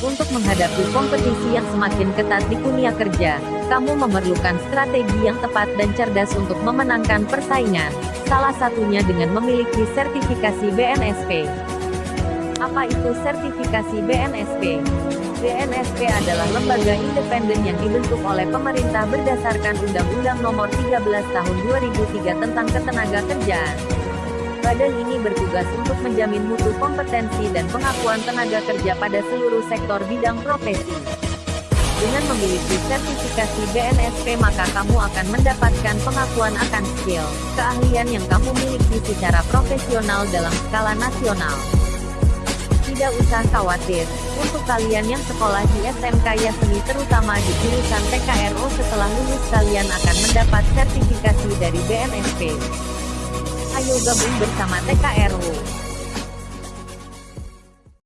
Untuk menghadapi kompetisi yang semakin ketat di dunia kerja, kamu memerlukan strategi yang tepat dan cerdas untuk memenangkan persaingan. Salah satunya dengan memiliki sertifikasi BNSP. Apa itu sertifikasi BNSP? BNSP adalah lembaga independen yang dibentuk oleh pemerintah berdasarkan Undang-Undang Nomor 13 Tahun 2003 tentang Ketenagakerjaan. Badan ini bertugas untuk menjamin mutu kompetensi dan pengakuan tenaga kerja pada seluruh sektor bidang profesi. Dengan memiliki sertifikasi BNSP maka kamu akan mendapatkan pengakuan akan skill, keahlian yang kamu miliki secara profesional dalam skala nasional. Tidak usah khawatir, untuk kalian yang sekolah di SMK Yasmi terutama di jurusan TKRO setelah lulus kalian akan mendapat sertifikasi dari BNSP. Ayo gabung bersama TKRO.